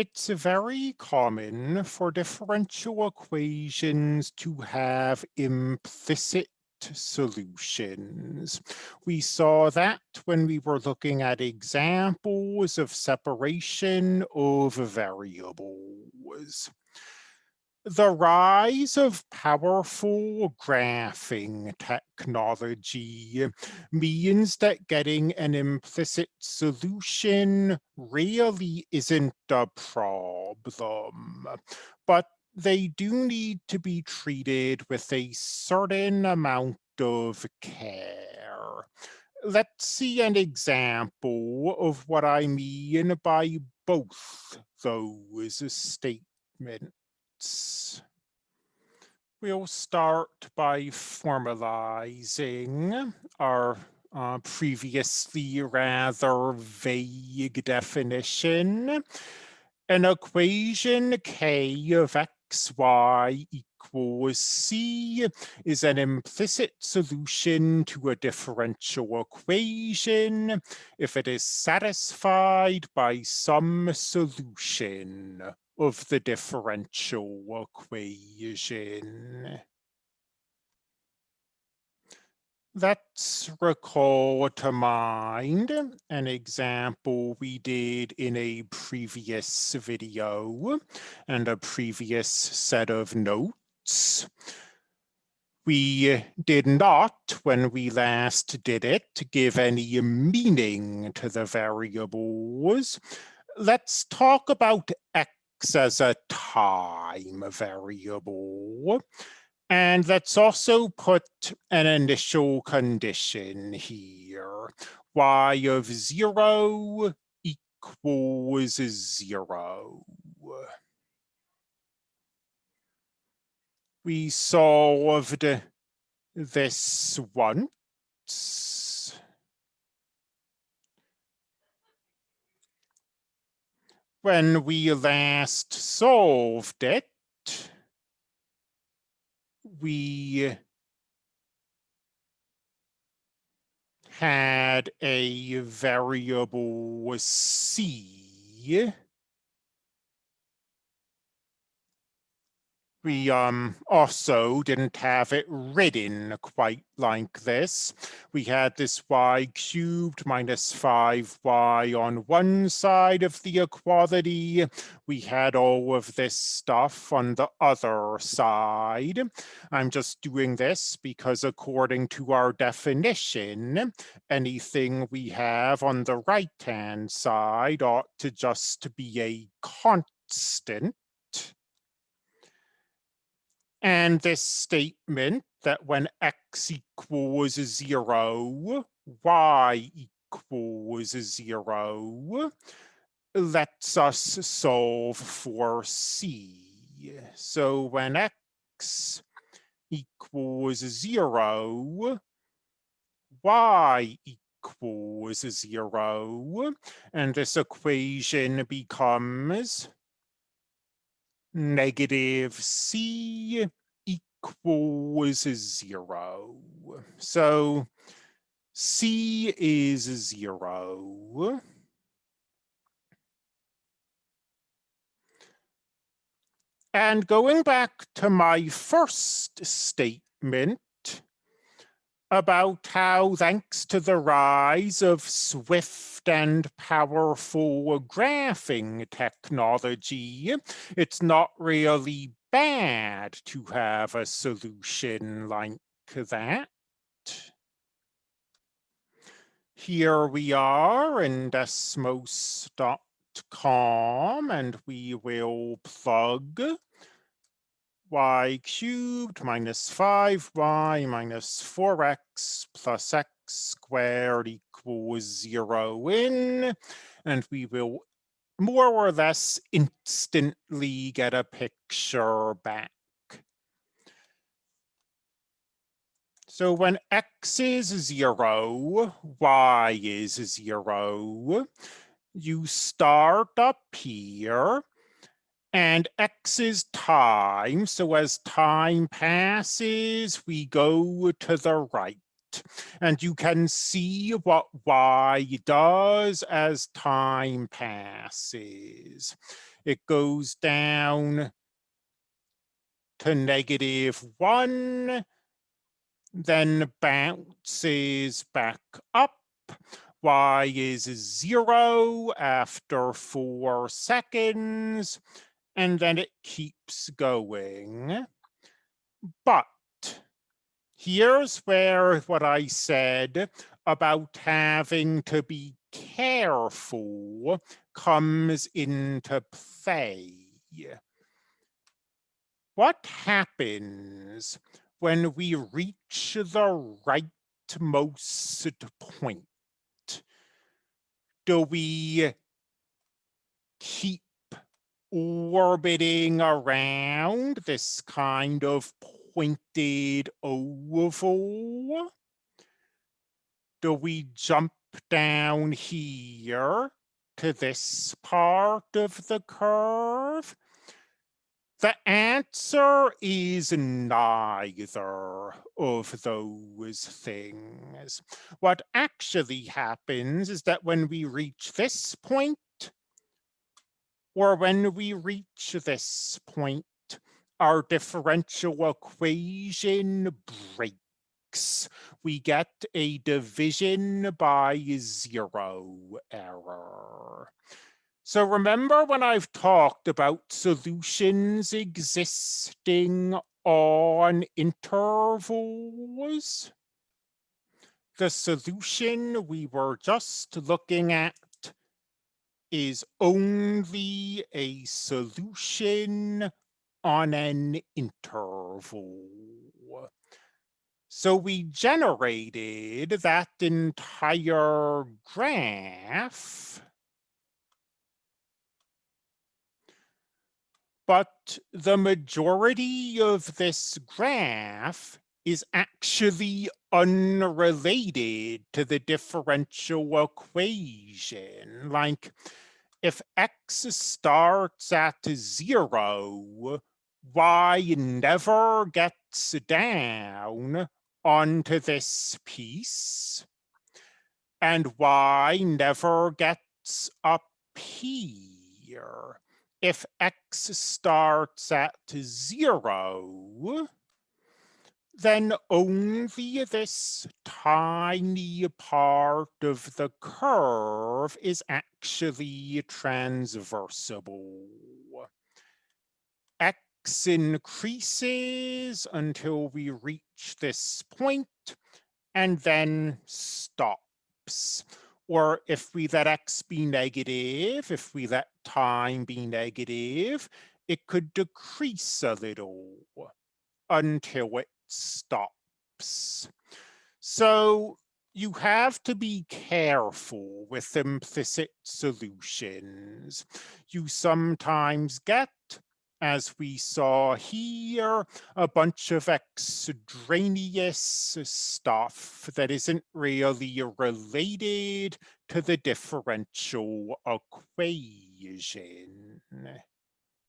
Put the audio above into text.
It's very common for differential equations to have implicit solutions. We saw that when we were looking at examples of separation of variables the rise of powerful graphing technology means that getting an implicit solution really isn't a problem, but they do need to be treated with a certain amount of care. Let's see an example of what I mean by both those statements. We'll start by formalizing our uh, previously rather vague definition. An equation k of xy equals c is an implicit solution to a differential equation if it is satisfied by some solution of the differential equation. Let's recall to mind an example we did in a previous video and a previous set of notes. We did not, when we last did it, give any meaning to the variables. Let's talk about x as a time variable. And let's also put an initial condition here. y of zero equals zero. We solved this once. When we last solved it, we had a variable c we um, also didn't have it written quite like this. We had this y cubed minus 5y on one side of the equality. We had all of this stuff on the other side. I'm just doing this because according to our definition, anything we have on the right-hand side ought to just be a constant and this statement that when x equals zero, y equals zero, lets us solve for c. So when x equals zero, y equals zero, and this equation becomes negative c equals zero. So c is zero. And going back to my first statement, about how, thanks to the rise of swift and powerful graphing technology, it's not really bad to have a solution like that. Here we are in Desmos.com and we will plug y cubed minus 5y minus 4x plus x squared equals 0 in, and we will more or less instantly get a picture back. So when x is 0, y is 0, you start up here and x is time. So as time passes, we go to the right. And you can see what y does as time passes. It goes down to negative one, then bounces back up. Y is zero after four seconds, and then it keeps going. But here's where what I said about having to be careful comes into play. What happens when we reach the rightmost point? Do we keep orbiting around this kind of pointed oval? Do we jump down here to this part of the curve? The answer is neither of those things. What actually happens is that when we reach this point, or when we reach this point, our differential equation breaks. We get a division by zero error. So remember when I've talked about solutions existing on intervals? The solution we were just looking at is only a solution on an interval. So we generated that entire graph but the majority of this graph is actually unrelated to the differential equation. Like if x starts at zero, y never gets down onto this piece, and y never gets up here if x starts at zero, then only this tiny part of the curve is actually transversable. X increases until we reach this point and then stops or if we let x be negative, if we let time be negative, it could decrease a little until it stops. So you have to be careful with implicit solutions. You sometimes get as we saw here, a bunch of extraneous stuff that isn't really related to the differential equation.